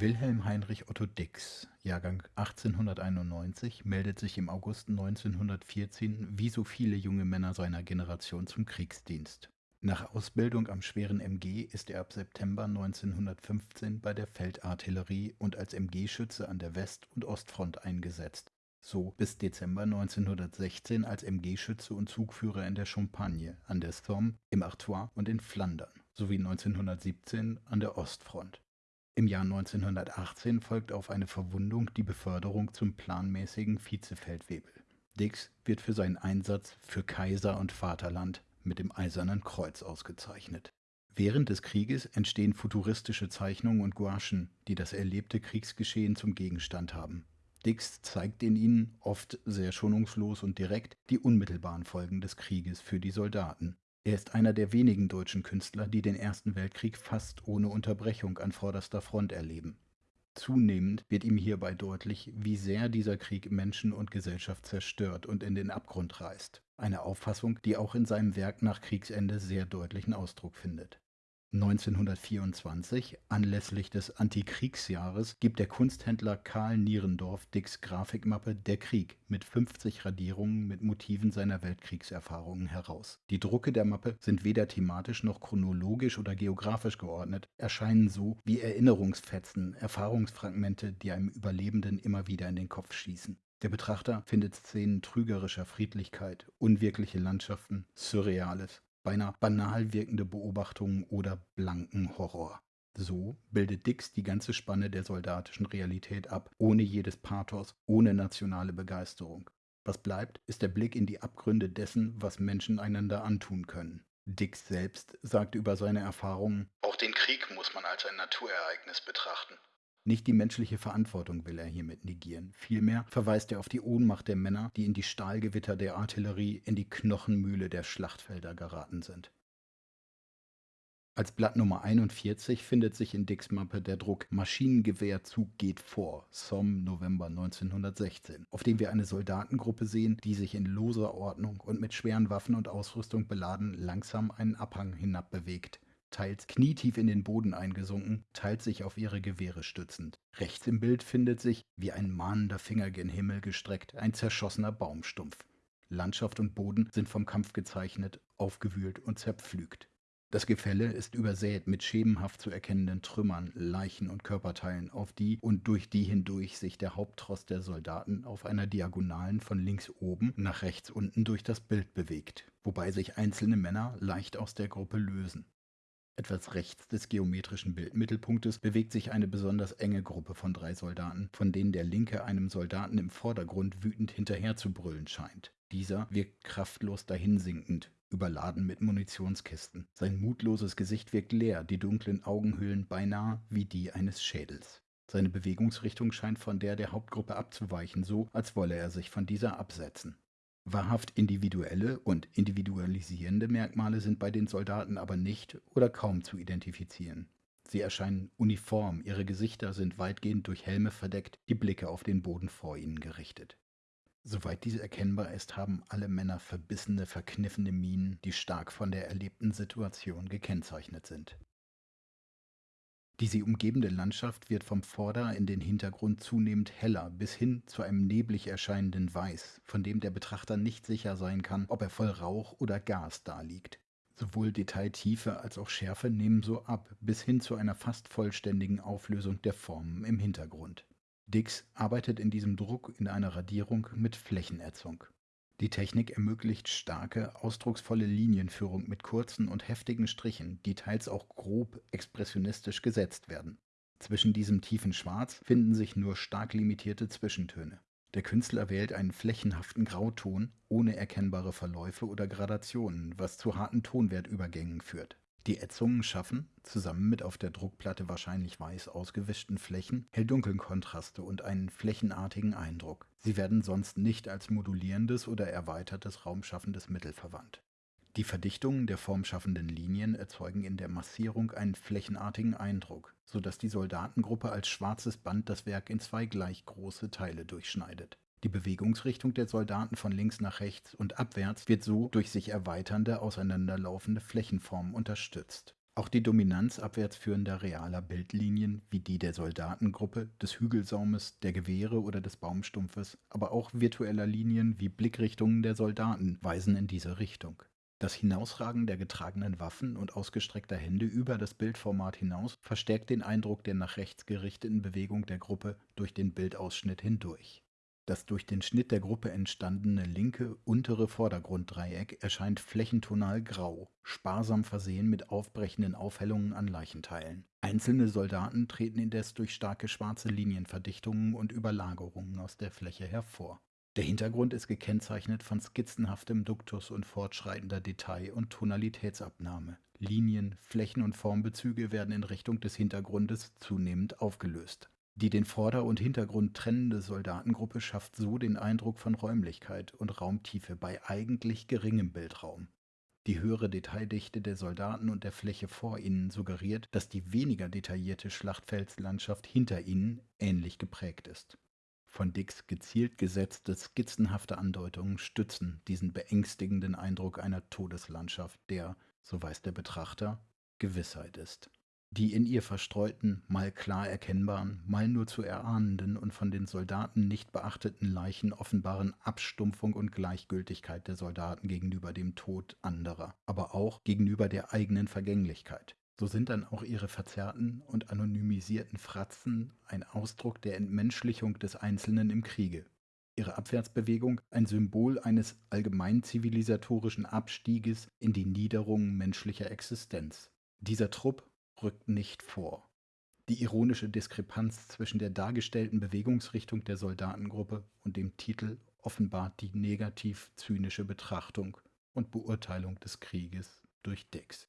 Wilhelm Heinrich Otto Dix, Jahrgang 1891, meldet sich im August 1914 wie so viele junge Männer seiner Generation zum Kriegsdienst. Nach Ausbildung am schweren MG ist er ab September 1915 bei der Feldartillerie und als MG-Schütze an der West- und Ostfront eingesetzt, so bis Dezember 1916 als MG-Schütze und Zugführer in der Champagne, an der Somme, im Artois und in Flandern, sowie 1917 an der Ostfront. Im Jahr 1918 folgt auf eine Verwundung die Beförderung zum planmäßigen Vizefeldwebel. Dix wird für seinen Einsatz für Kaiser und Vaterland mit dem Eisernen Kreuz ausgezeichnet. Während des Krieges entstehen futuristische Zeichnungen und Gouachen, die das erlebte Kriegsgeschehen zum Gegenstand haben. Dix zeigt in ihnen, oft sehr schonungslos und direkt, die unmittelbaren Folgen des Krieges für die Soldaten. Er ist einer der wenigen deutschen Künstler, die den Ersten Weltkrieg fast ohne Unterbrechung an vorderster Front erleben. Zunehmend wird ihm hierbei deutlich, wie sehr dieser Krieg Menschen und Gesellschaft zerstört und in den Abgrund reißt. Eine Auffassung, die auch in seinem Werk nach Kriegsende sehr deutlichen Ausdruck findet. 1924, anlässlich des Antikriegsjahres, gibt der Kunsthändler Karl Nierendorf Dicks Grafikmappe Der Krieg mit 50 Radierungen mit Motiven seiner Weltkriegserfahrungen heraus. Die Drucke der Mappe sind weder thematisch noch chronologisch oder geografisch geordnet, erscheinen so wie Erinnerungsfetzen, Erfahrungsfragmente, die einem Überlebenden immer wieder in den Kopf schießen. Der Betrachter findet Szenen trügerischer Friedlichkeit, unwirkliche Landschaften, Surreales, beinahe banal wirkende Beobachtungen oder blanken Horror. So bildet Dix die ganze Spanne der soldatischen Realität ab, ohne jedes Pathos, ohne nationale Begeisterung. Was bleibt, ist der Blick in die Abgründe dessen, was Menschen einander antun können. Dix selbst sagt über seine Erfahrungen, auch den Krieg muss man als ein Naturereignis betrachten. Nicht die menschliche Verantwortung will er hiermit negieren. Vielmehr verweist er auf die Ohnmacht der Männer, die in die Stahlgewitter der Artillerie, in die Knochenmühle der Schlachtfelder geraten sind. Als Blatt Nummer 41 findet sich in Dicks Mappe der Druck Maschinengewehrzug geht vor, Somme, November 1916, auf dem wir eine Soldatengruppe sehen, die sich in loser Ordnung und mit schweren Waffen und Ausrüstung beladen langsam einen Abhang hinabbewegt teils knietief in den Boden eingesunken, teils sich auf ihre Gewehre stützend. Rechts im Bild findet sich, wie ein mahnender Finger gen Himmel gestreckt, ein zerschossener Baumstumpf. Landschaft und Boden sind vom Kampf gezeichnet, aufgewühlt und zerpflügt. Das Gefälle ist übersät mit schemenhaft zu erkennenden Trümmern, Leichen und Körperteilen, auf die und durch die hindurch sich der Haupttross der Soldaten auf einer Diagonalen von links oben nach rechts unten durch das Bild bewegt, wobei sich einzelne Männer leicht aus der Gruppe lösen. Etwas rechts des geometrischen Bildmittelpunktes bewegt sich eine besonders enge Gruppe von drei Soldaten, von denen der linke einem Soldaten im Vordergrund wütend hinterher zu brüllen scheint. Dieser wirkt kraftlos dahinsinkend, überladen mit Munitionskisten. Sein mutloses Gesicht wirkt leer, die dunklen Augenhöhlen beinahe wie die eines Schädels. Seine Bewegungsrichtung scheint von der der Hauptgruppe abzuweichen, so als wolle er sich von dieser absetzen. Wahrhaft individuelle und individualisierende Merkmale sind bei den Soldaten aber nicht oder kaum zu identifizieren. Sie erscheinen uniform, ihre Gesichter sind weitgehend durch Helme verdeckt, die Blicke auf den Boden vor ihnen gerichtet. Soweit diese erkennbar ist, haben alle Männer verbissene, verkniffene Mienen, die stark von der erlebten Situation gekennzeichnet sind. Die sie umgebende Landschaft wird vom Vorder- in den Hintergrund zunehmend heller bis hin zu einem neblig erscheinenden Weiß, von dem der Betrachter nicht sicher sein kann, ob er voll Rauch oder Gas daliegt. Sowohl Detailtiefe als auch Schärfe nehmen so ab, bis hin zu einer fast vollständigen Auflösung der Formen im Hintergrund. Dix arbeitet in diesem Druck in einer Radierung mit Flächenätzung. Die Technik ermöglicht starke, ausdrucksvolle Linienführung mit kurzen und heftigen Strichen, die teils auch grob expressionistisch gesetzt werden. Zwischen diesem tiefen Schwarz finden sich nur stark limitierte Zwischentöne. Der Künstler wählt einen flächenhaften Grauton ohne erkennbare Verläufe oder Gradationen, was zu harten Tonwertübergängen führt. Die Ätzungen schaffen, zusammen mit auf der Druckplatte wahrscheinlich weiß ausgewischten Flächen, hell-dunkeln Kontraste und einen flächenartigen Eindruck. Sie werden sonst nicht als modulierendes oder erweitertes raumschaffendes Mittel verwandt. Die Verdichtungen der formschaffenden Linien erzeugen in der Massierung einen flächenartigen Eindruck, so dass die Soldatengruppe als schwarzes Band das Werk in zwei gleich große Teile durchschneidet die Bewegungsrichtung der Soldaten von links nach rechts und abwärts wird so durch sich erweiternde, auseinanderlaufende Flächenformen unterstützt. Auch die Dominanz abwärts führender realer Bildlinien wie die der Soldatengruppe, des Hügelsaumes, der Gewehre oder des Baumstumpfes, aber auch virtueller Linien wie Blickrichtungen der Soldaten weisen in diese Richtung. Das Hinausragen der getragenen Waffen und ausgestreckter Hände über das Bildformat hinaus verstärkt den Eindruck der nach rechts gerichteten Bewegung der Gruppe durch den Bildausschnitt hindurch. Das durch den Schnitt der Gruppe entstandene linke untere Vordergrunddreieck erscheint flächentonal grau, sparsam versehen mit aufbrechenden Aufhellungen an Leichenteilen. Einzelne Soldaten treten indes durch starke schwarze Linienverdichtungen und Überlagerungen aus der Fläche hervor. Der Hintergrund ist gekennzeichnet von skizzenhaftem Duktus und fortschreitender Detail- und Tonalitätsabnahme. Linien, Flächen und Formbezüge werden in Richtung des Hintergrundes zunehmend aufgelöst. Die den Vorder- und Hintergrund trennende Soldatengruppe schafft so den Eindruck von Räumlichkeit und Raumtiefe bei eigentlich geringem Bildraum. Die höhere Detaildichte der Soldaten und der Fläche vor ihnen suggeriert, dass die weniger detaillierte Schlachtfeldslandschaft hinter ihnen ähnlich geprägt ist. Von Dicks gezielt gesetzte skizzenhafte Andeutungen stützen diesen beängstigenden Eindruck einer Todeslandschaft, der, so weiß der Betrachter, Gewissheit ist. Die in ihr verstreuten, mal klar erkennbaren, mal nur zu erahnenden und von den Soldaten nicht beachteten Leichen offenbaren Abstumpfung und Gleichgültigkeit der Soldaten gegenüber dem Tod anderer, aber auch gegenüber der eigenen Vergänglichkeit. So sind dann auch ihre verzerrten und anonymisierten Fratzen ein Ausdruck der Entmenschlichung des Einzelnen im Kriege. Ihre Abwärtsbewegung ein Symbol eines allgemein zivilisatorischen Abstieges in die Niederung menschlicher Existenz. Dieser Trupp rückt nicht vor. Die ironische Diskrepanz zwischen der dargestellten Bewegungsrichtung der Soldatengruppe und dem Titel offenbart die negativ zynische Betrachtung und Beurteilung des Krieges durch Dix.